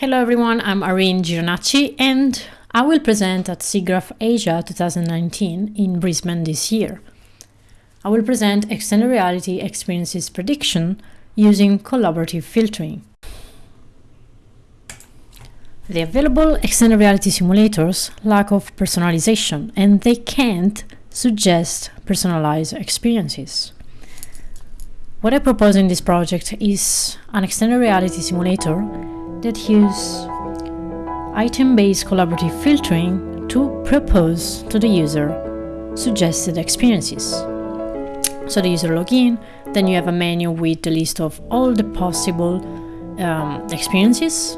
Hello everyone, I'm Irene Gironacci and I will present at SIGGRAPH Asia 2019 in Brisbane this year. I will present extended reality experiences prediction using collaborative filtering. The available extended reality simulators lack of personalization and they can't suggest personalized experiences. What I propose in this project is an extended reality simulator that use item-based collaborative filtering to propose to the user suggested experiences. So the user login, then you have a menu with the list of all the possible um, experiences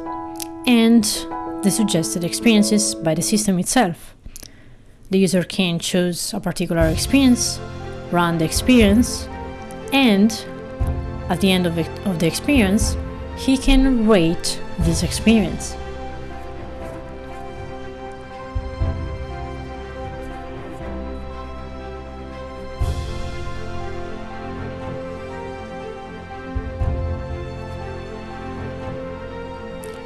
and the suggested experiences by the system itself. The user can choose a particular experience, run the experience, and at the end of, it, of the experience, he can rate this experience.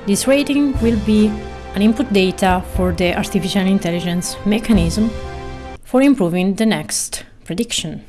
This rating will be an input data for the artificial intelligence mechanism for improving the next prediction.